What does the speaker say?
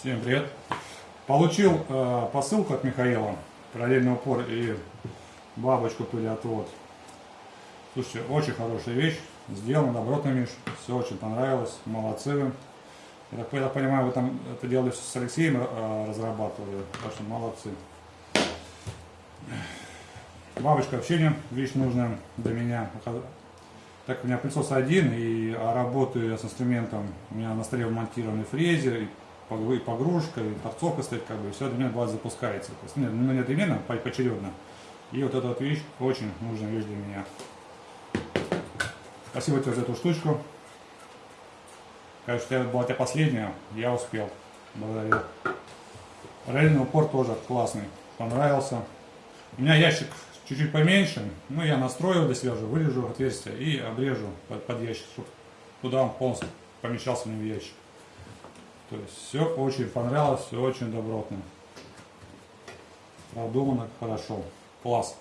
Всем привет! Получил э, посылку от Михаила, параллельный упор и бабочку пылеотвод. Слушайте, очень хорошая вещь, сделана добротно, Миш, все очень понравилось, молодцы вы. Я так, я так понимаю, вы там это делали с Алексеем, э, разрабатывали, так что молодцы. Бабочка вообще не вещь нужная для меня. Так у меня пылесос один, и а работаю я с инструментом, у меня на столе вмонтированный фрезер, и погрузка, и торцовка стоит, как бы, все одновременно бывает запускается. То есть, ну, не одновременно, поочередно. И вот эта вот вещь очень нужная вещь для меня. Спасибо тебе за эту штучку. Конечно, это была тебя последняя, я успел. Благодарю. Параллельный упор тоже классный, понравился. У меня ящик чуть-чуть поменьше, но я настрою себя уже, вырежу отверстие и обрежу под, под ящик, чтобы туда он полностью помещался мне в ящик. То есть все очень понравилось, все очень добротно. Продумано хорошо. Класс.